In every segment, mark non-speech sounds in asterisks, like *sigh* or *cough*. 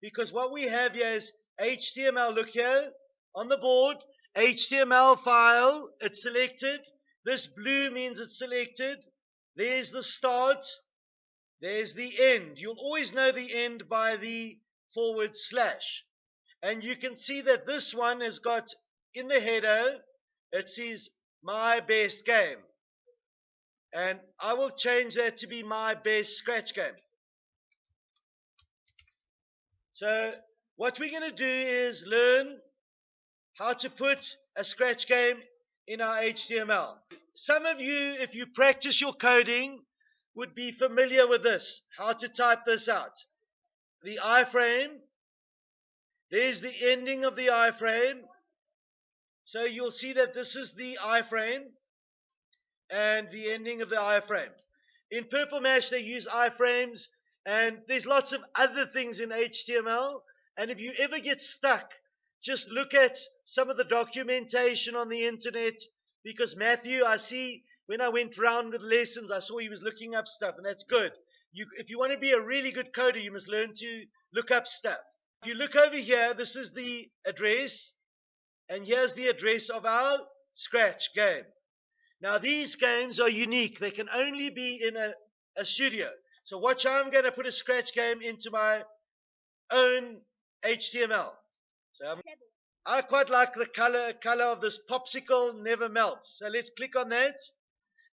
because what we have here is HTML. Look here on the board, HTML file. It's selected. This blue means it's selected. There's the start. There's the end. You'll always know the end by the forward slash. And you can see that this one has got in the header, it says my best game. And I will change that to be my best scratch game. So what we're going to do is learn how to put a scratch game in our HTML. Some of you, if you practice your coding, would be familiar with this, how to type this out. The iframe, there's the ending of the iframe. So you'll see that this is the iframe and the ending of the iframe. In Purple Mash, they use iframes, and there's lots of other things in HTML. And if you ever get stuck, just look at some of the documentation on the internet because Matthew, I see when I went round with lessons, I saw he was looking up stuff, and that's good. You, if you want to be a really good coder, you must learn to look up stuff. If you look over here, this is the address, and here's the address of our Scratch game. Now, these games are unique. They can only be in a, a studio. So watch, I'm going to put a Scratch game into my own HTML. So I'm, I quite like the color, color of this popsicle never melts. So let's click on that.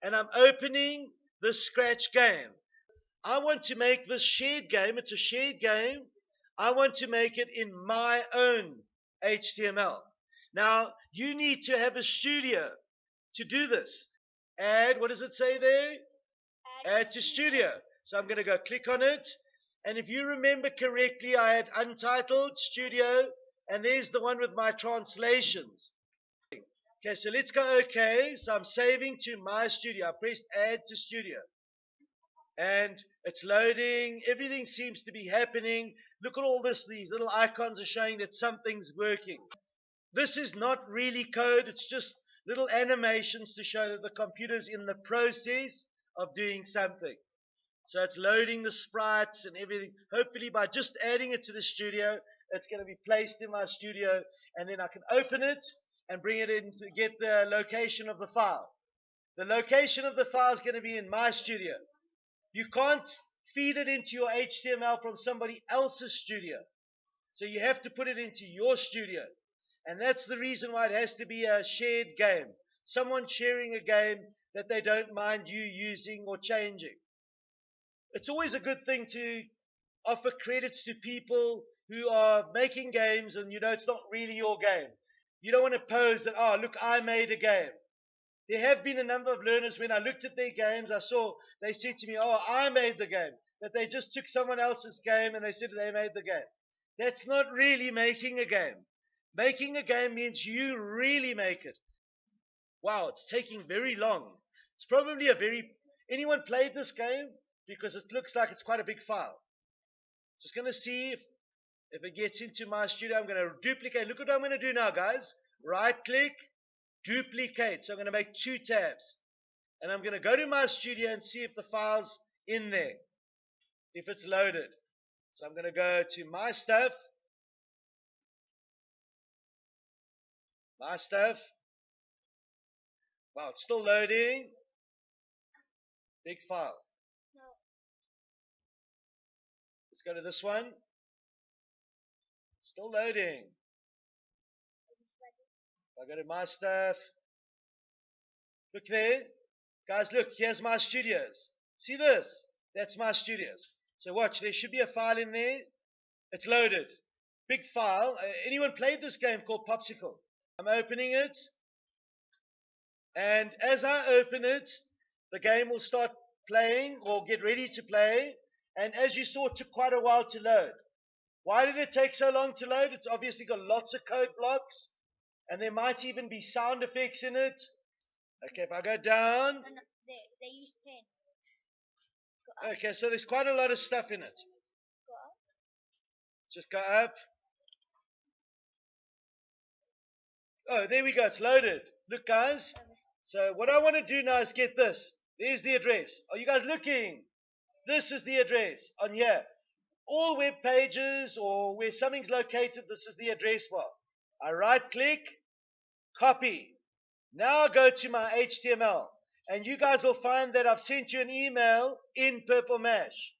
And I'm opening the Scratch game. I want to make this shared game. It's a shared game. I want to make it in my own HTML. Now, you need to have a studio to do this. Add, what does it say there? Add, Add to studio. So I'm going to go click on it. And if you remember correctly, I had Untitled Studio, and there's the one with my translations. Okay, so let's go OK. So I'm saving to my studio. I pressed Add to Studio. And it's loading. Everything seems to be happening. Look at all this. These little icons are showing that something's working. This is not really code. It's just little animations to show that the computer's in the process of doing something. So it's loading the sprites and everything. Hopefully by just adding it to the studio, it's going to be placed in my studio and then I can open it and bring it in to get the location of the file. The location of the file is going to be in my studio. You can't feed it into your HTML from somebody else's studio. So you have to put it into your studio. And that's the reason why it has to be a shared game. Someone sharing a game that they don't mind you using or changing. It's always a good thing to offer credits to people who are making games and you know it's not really your game. You don't want to pose that, oh, look, I made a game. There have been a number of learners when I looked at their games, I saw they said to me, oh, I made the game. That they just took someone else's game and they said they made the game. That's not really making a game. Making a game means you really make it. Wow, it's taking very long. It's probably a very. Anyone played this game? Because it looks like it's quite a big file. Just going to see if if it gets into my studio, I'm going to duplicate. Look what I'm going to do now, guys. Right click, duplicate. So I'm going to make two tabs. And I'm going to go to my studio and see if the file's in there, if it's loaded. So I'm going to go to my stuff, my stuff. Wow, it's still loading. Big file. Go to this one. Still loading. I go to my stuff. Look there. Guys, look, here's my studios. See this? That's my studios. So watch, there should be a file in there. It's loaded. Big file. Uh, anyone played this game called Popsicle? I'm opening it. And as I open it, the game will start playing or get ready to play. And as you saw, it took quite a while to load. Why did it take so long to load? It's obviously got lots of code blocks, and there might even be sound effects in it. Okay, if I go down. they, they use pen. Okay, so there's quite a lot of stuff in it. Go Just go up. Oh, there we go. It's loaded. Look, guys. So what I want to do now is get this. There's the address. Are you guys looking? This is the address on here. all web pages or where something's located, this is the address bar. I right click, copy. Now I go to my HTML and you guys will find that I've sent you an email in Purple Mash.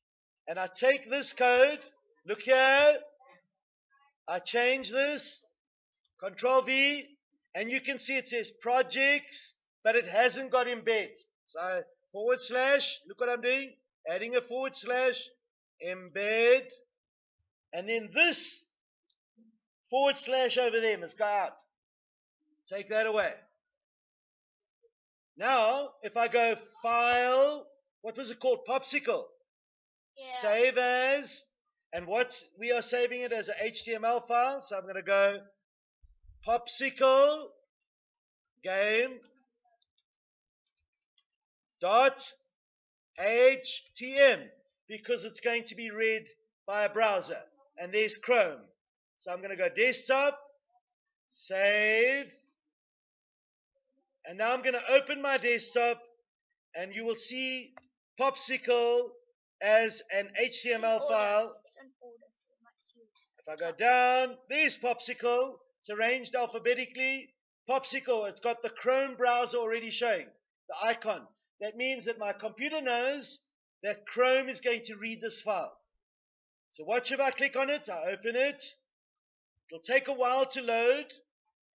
And I take this code, look here, I change this, Control V, and you can see it says projects, but it hasn't got embed. So forward slash, look what I'm doing, adding a forward slash, embed, and then this forward slash over there must go out. Take that away. Now, if I go file, what was it called? Popsicle. Yeah. Save as, and what we are saving it as a HTML file. So I'm going to go popsicle game dot htm because it's going to be read by a browser and there's chrome so i'm going to go desktop save and now i'm going to open my desktop and you will see popsicle as an html file It's an order, so it might see it. if I go down, there's Popsicle. It's arranged alphabetically. Popsicle, it's got the Chrome browser already showing, the icon. That means that my computer knows that Chrome is going to read this file. So watch if I click on it, I open it. It'll take a while to load.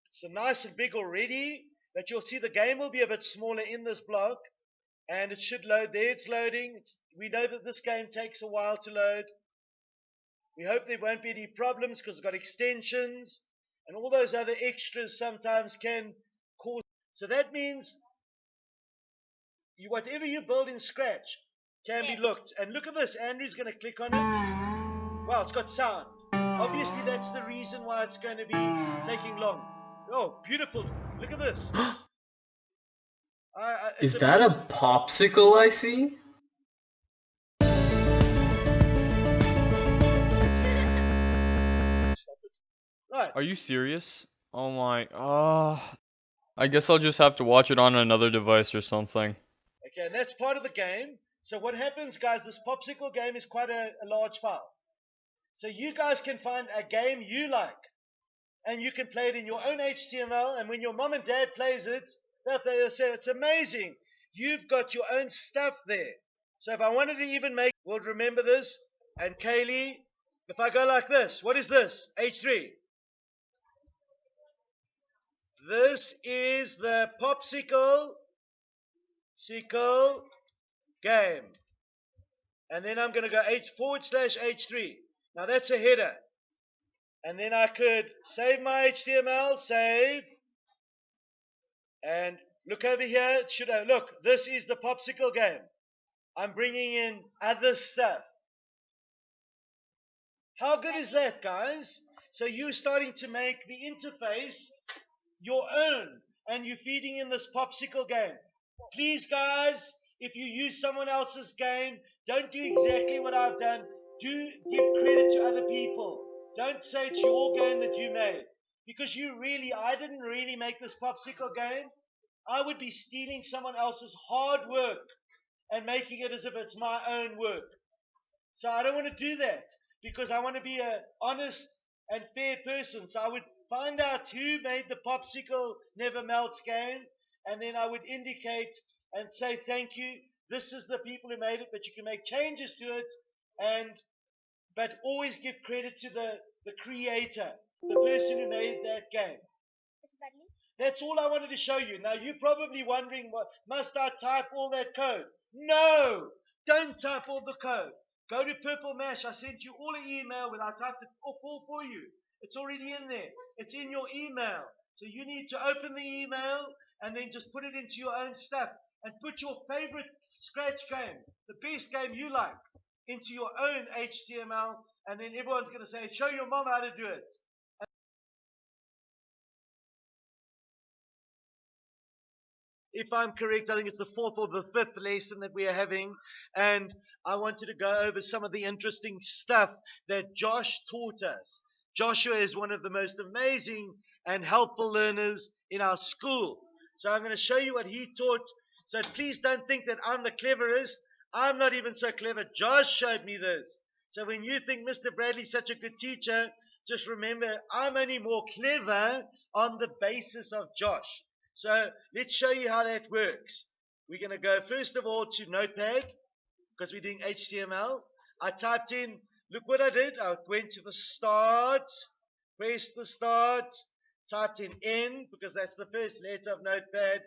It's nice and big already, but you'll see the game will be a bit smaller in this block. And it should load. There it's loading. It's, we know that this game takes a while to load. We hope there won't be any problems because it's got extensions and all those other extras sometimes can cause. So that means you, whatever you build in Scratch can be looked. And look at this. Andrew's going to click on it. Wow, it's got sound. Obviously, that's the reason why it's going to be taking long. Oh, beautiful. Look at this. *gasps* I, I, it's Is that a popsicle I see? Right. Are you serious? Oh my. Uh, I guess I'll just have to watch it on another device or something. Okay, and that's part of the game. So what happens, guys, this popsicle game is quite a, a large file. So you guys can find a game you like, and you can play it in your own HTML, and when your mom and dad plays it, they'll say it's amazing. You've got your own stuff there. So if I wanted to even make, we'll remember this. And Kaylee, if I go like this, what is this? H3. This is the popsicle sickle game. And then I'm going to go H forward slash H3. Now that's a header. And then I could save my HTML, save. And look over here. Should have, look, this is the popsicle game. I'm bringing in other stuff. How good is that, guys? So you're starting to make the interface your own, and you're feeding in this popsicle game. Please, guys, if you use someone else's game, don't do exactly what I've done. Do give credit to other people. Don't say it's your game that you made. Because you really, I didn't really make this popsicle game. I would be stealing someone else's hard work and making it as if it's my own work. So I don't want to do that because I want to be a honest and fair person. So I would find out who made the popsicle never melts game, and then I would indicate and say thank you. This is the people who made it, but you can make changes to it, and but always give credit to the the creator, the person who made that game. Is it badly? That's all I wanted to show you. Now you're probably wondering, what must I type all that code? No, don't type all the code. Go to Purple Mash. I sent you all an email when I typed it all for you. It's already in there. It's in your email. So you need to open the email and then just put it into your own stuff and put your favorite scratch game, the best game you like, into your own HTML. And then everyone's going to say, show your mom how to do it. if I'm correct, I think it's the fourth or the fifth lesson that we are having. And I wanted to go over some of the interesting stuff that Josh taught us. Joshua is one of the most amazing and helpful learners in our school. So I'm going to show you what he taught. So please don't think that I'm the cleverest. I'm not even so clever. Josh showed me this. So when you think Mr. Bradley's such a good teacher, just remember I'm only more clever on the basis of Josh. So let's show you how that works. We're going to go first of all to Notepad because we're doing HTML. I typed in, look what I did. I went to the start, pressed the start, typed in N because that's the first letter of Notepad,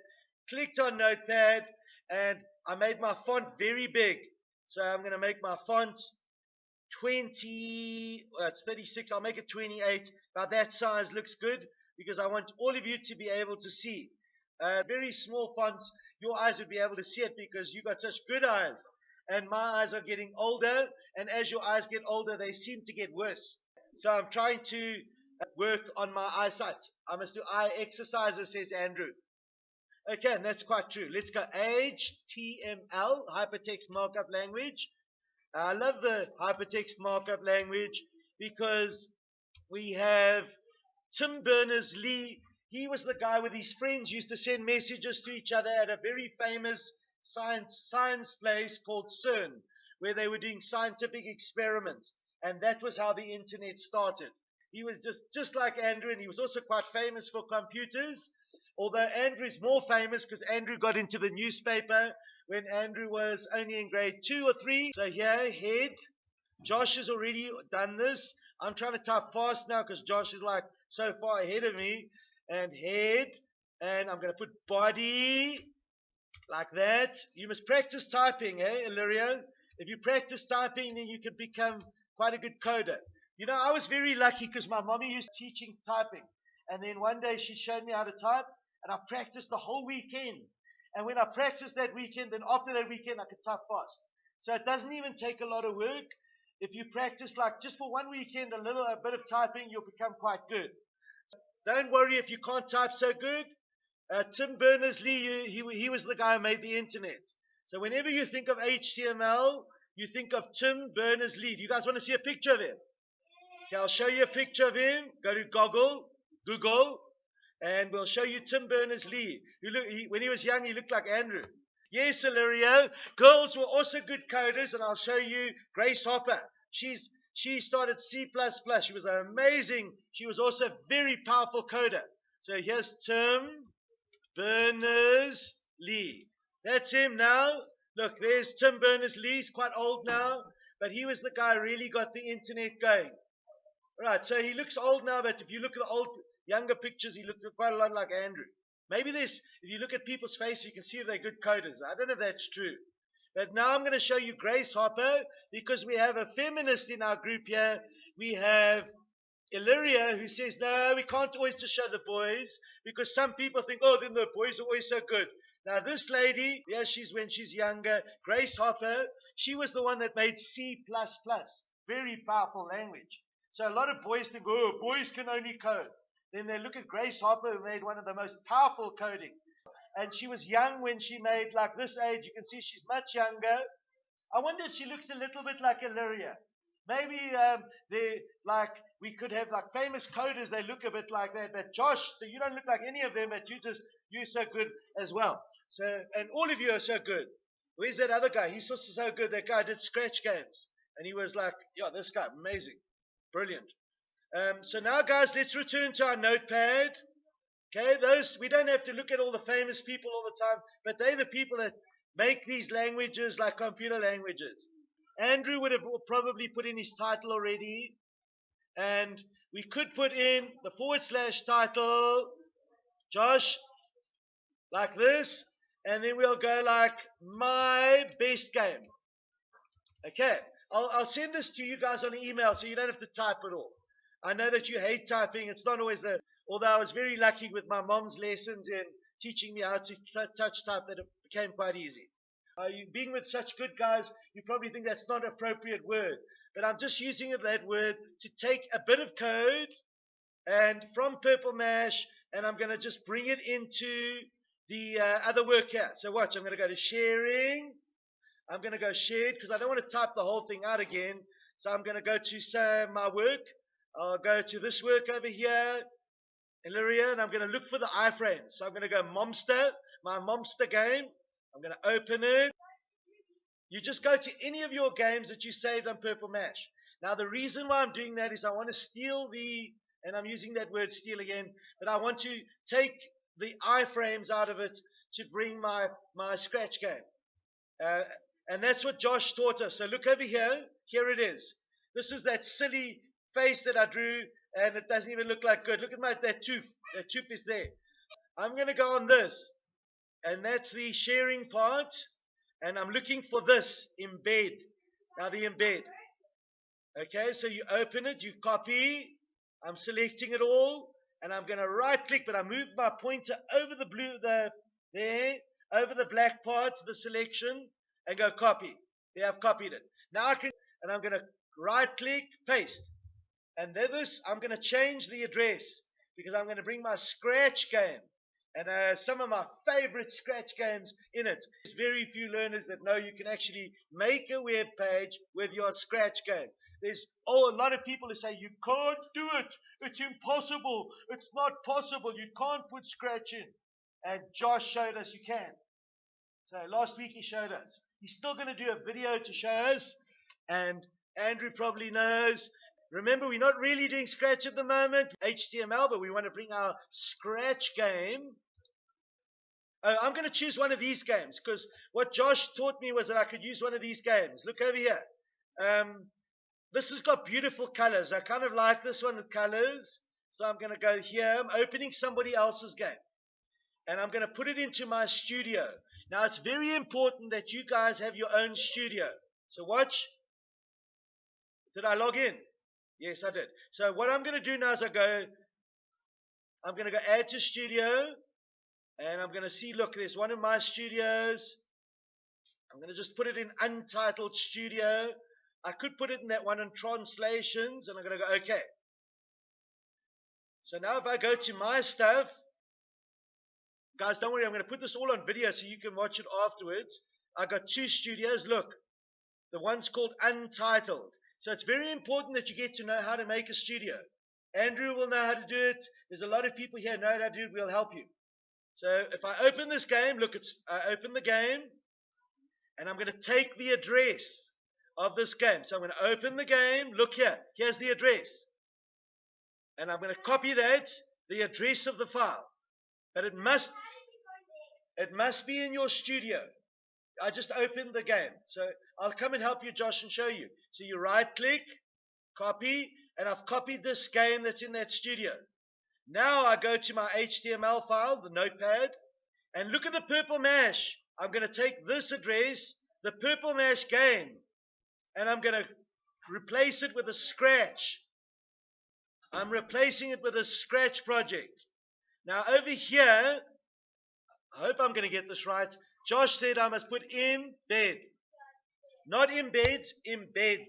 clicked on Notepad, and I made my font very big. So I'm going to make my font 20, well, it's 36, I'll make it 28. About that size looks good because I want all of you to be able to see. Uh, very small fonts, your eyes would be able to see it because you got such good eyes. And my eyes are getting older, and as your eyes get older, they seem to get worse. So I'm trying to work on my eyesight. I must do eye exercises, says Andrew. Okay, and that's quite true. Let's go HTML, Hypertext Markup Language. I love the Hypertext Markup Language because we have Tim Berners-Lee. He was the guy with his friends used to send messages to each other at a very famous science science place called CERN, where they were doing scientific experiments, and that was how the internet started. He was just just like Andrew, and he was also quite famous for computers. Although Andrew is more famous because Andrew got into the newspaper when Andrew was only in grade two or three. So here, head. Josh has already done this. I'm trying to type fast now because Josh is like so far ahead of me. And head. And I'm going to put body like that. You must practice typing, eh, Illyrio? If you practice typing, then you can become quite a good coder. You know, I was very lucky because my mommy used teaching typing. And then one day she showed me how to type, and I practiced the whole weekend. And when I practiced that weekend, then after that weekend, I could type fast. So it doesn't even take a lot of work. If you practice like just for one weekend, a little a bit of typing, you'll become quite good. Don't worry if you can't type so good. Uh, Tim Berners-Lee, he, he was the guy who made the internet. So whenever you think of HTML, you think of Tim Berners-Lee. Do you guys want to see a picture of him? Okay, I'll show you a picture of him. Go to Google, Google, and we'll show you Tim Berners-Lee. When he was young, he looked like Andrew. Yes, Illyrio. Girls were also good coders, and I'll show you Grace Hopper. She's she started C++. She was amazing. She was also a very powerful coder. So here's Tim Berners-Lee. That's him now. Look, there's Tim Berners-Lee. He's quite old now, but he was the guy who really got the internet going. Right, so he looks old now, but if you look at the old, younger pictures, he looked quite a lot like Andrew. Maybe this, if you look at people's faces, you can see if they're good coders. I don't know if that's true. But now I'm going to show you Grace Hopper because we have a feminist in our group here. We have Illyria who says, no, we can't always just show the boys because some people think, oh, then the boys are always so good. Now, this lady, yeah, she's when she's younger, Grace Hopper, she was the one that made C++, very powerful language. So a lot of boys think, oh, boys can only code. Then they look at Grace Hopper, who made one of the most powerful coding. And she was young when she made like this age. You can see she's much younger. I wonder if she looks a little bit like Illyria. Maybe um, they like we could have like famous coders. They look a bit like that. But Josh, you don't look like any of them. But you just you're so good as well. So and all of you are so good. Where's that other guy? He's also so good. That guy did scratch games, and he was like, yeah, this guy, amazing. Brilliant. Um, so now, guys, let's return to our notepad. Okay, those we don't have to look at all the famous people all the time, but they're the people that make these languages like computer languages. Andrew would have probably put in his title already, and we could put in the forward slash title, Josh, like this, and then we'll go like my best game. Okay, I'll, I'll send this to you guys on email so you don't have to type at all. I know that you hate typing. It's not always the, although I was very lucky with my mom's lessons in teaching me how to touch type that it became quite easy. Uh, you, being with such good guys, you probably think that's not an appropriate word. But I'm just using that word to take a bit of code and from Purple Mash, and I'm going to just bring it into the uh, other work here. So watch, I'm going to go to sharing. I'm going to go shared because I don't want to type the whole thing out again. So I'm going to go to say my work. I'll go to this work over here, Illyria, and I'm going to look for the iframe. So I'm going to go Momster, my Momster game. I'm going to open it. You just go to any of your games that you saved on Purple Mash. Now, the reason why I'm doing that is I want to steal the, and I'm using that word steal again, but I want to take the iframes out of it to bring my, my scratch game. Uh, and that's what Josh taught us. So look over here. Here it is. This is that silly face that I drew, and it doesn't even look like good. Look at my that tooth. That tooth is there. I'm going to go on this, and that's the sharing part. And I'm looking for this embed. Now the embed. Okay, so you open it, you copy. I'm selecting it all, and I'm going to right click, but I move my pointer over the blue, the there, over the black part, the selection, and go copy. There, I've copied it. Now I can, and I'm going to right click, paste. And this, I'm going to change the address because I'm going to bring my scratch game and uh, some of my favorite scratch games in it. There's very few learners that know you can actually make a web page with your scratch game. There's oh, a lot of people who say you can't do it. It's impossible. It's not possible. You can't put scratch in. And Josh showed us you can. So last week he showed us. He's still going to do a video to show us. And Andrew probably knows. Remember, we're not really doing Scratch at the moment, HTML, but we want to bring our Scratch game. Uh, I'm going to choose one of these games because what Josh taught me was that I could use one of these games. Look over here. Um, this has got beautiful colors. I kind of like this one with colors. So I'm going to go here. I'm opening somebody else's game. And I'm going to put it into my studio. Now, it's very important that you guys have your own studio. So watch. Did I log in? Yes, I did. So what I'm going to do now is I go, I'm going to go add to studio. And I'm going to see, look, there's one of my studios. I'm going to just put it in untitled studio. I could put it in that one in translations. And I'm going to go, okay. So now if I go to my stuff, guys, don't worry. I'm going to put this all on video so you can watch it afterwards. I got two studios. Look, the one's called Untitled. So it's very important that you get to know how to make a studio. Andrew will know how to do it. There's a lot of people here know how to do it. We'll help you. So if I open this game, look, it's I open the game, and I'm going to take the address of this game. So I'm going to open the game. Look here. Here's the address. And I'm going to copy that, the address of the file. But it must it must be in your studio. I just opened the game. So I'll come and help you, Josh, and show you. So you right click, copy, and I've copied this game that's in that studio. Now I go to my HTML file, the notepad, and look at the purple mash. I'm going to take this address, the purple mash game, and I'm going to replace it with a scratch. I'm replacing it with a scratch project. Now over here, I hope I'm going to get this right. Josh said I must put in bed. Not embeds, in bed.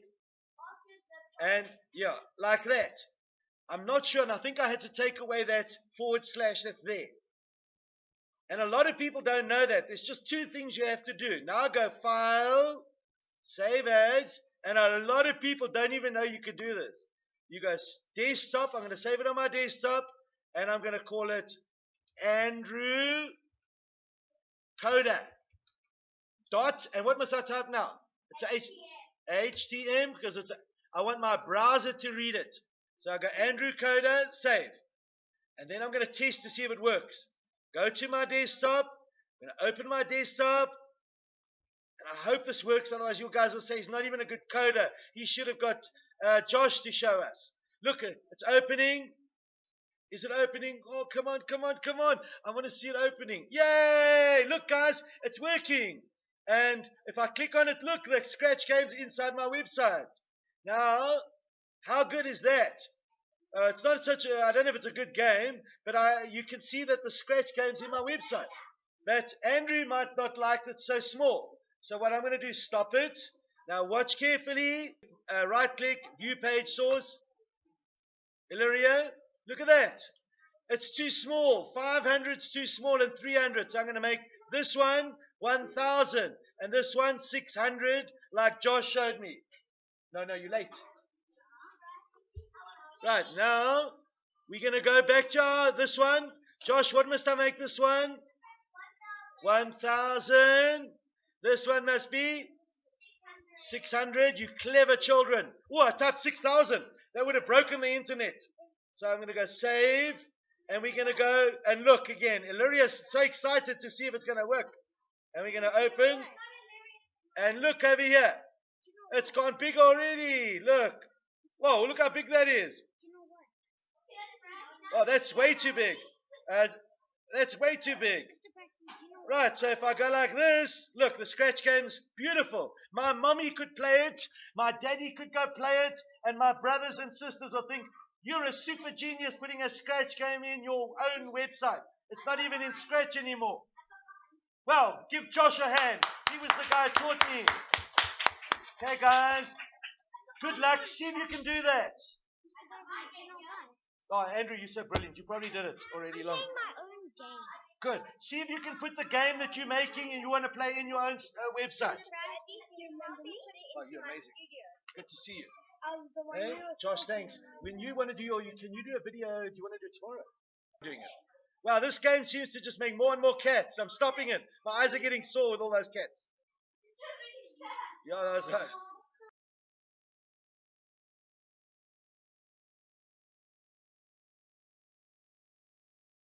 And yeah, like that. I'm not sure, and I think I had to take away that forward slash that's there. And a lot of people don't know that. There's just two things you have to do. Now go File, Save As, and a lot of people don't even know you can do this. You go Desktop, I'm going to save it on my desktop, and I'm going to call it Andrew Coda. Dot, and what must I type now? It's H, HTM because it's a, I want my browser to read it. So I go Andrew Coda, save. And then I'm going to test to see if it works. Go to my desktop. I'm going to open my desktop. And I hope this works. Otherwise, you guys will say he's not even a good coder. He should have got uh, Josh to show us. Look, it's opening. Is it opening? Oh, come on, come on, come on. I want to see it opening. Yay! Look, guys, it's working. And if I click on it, look, the scratch game's inside my website. Now, how good is that? Uh, it's not such a, I don't know if it's a good game, but I, you can see that the scratch game's in my website. But Andrew might not like it so small. So what I'm going to do is stop it. Now watch carefully. Uh, right click, view page source. Illyria, look at that. It's too small. 500 is too small and 300. So I'm going to make this one 1,000 and this one 600 like Josh showed me. No, no, you're late. Right, now we're going to go back to our, this one. Josh, what must I make this one? 1,000. This one must be 600, you clever children. Oh, I typed 6,000. That would have broken the internet. So I'm going to go save. And we're going to go and look again. Illyria's so excited to see if it's going to work. And we're going to open. And look over here. It's gone big already. Look. Whoa, look how big that is. Oh, that's way too big. Uh, that's way too big. Right, so if I go like this, look, the scratch game's beautiful. My mummy could play it, my daddy could go play it, and my brothers and sisters will think, you're a super genius putting a scratch game in your own website. It's not even in scratch anymore. Well, give Josh a hand. He was the guy who taught me. Okay, guys. Good luck. See if you can do that. Oh, Andrew, you're so brilliant. You probably did it already long. playing my own game. Good. See if you can put the game that you're making and you want to play in your own uh, website. You remember me? Oh, you're amazing. Good to see you. I was the one Hey, who was Josh, talking thanks. about When you want to do your, you, can you do a video? Do you want to do it tomorrow? Doing it. Wow, this game seems to just make more and more cats. I'm stopping it. My eyes are getting sore with all those cats. Yeah, those, uh,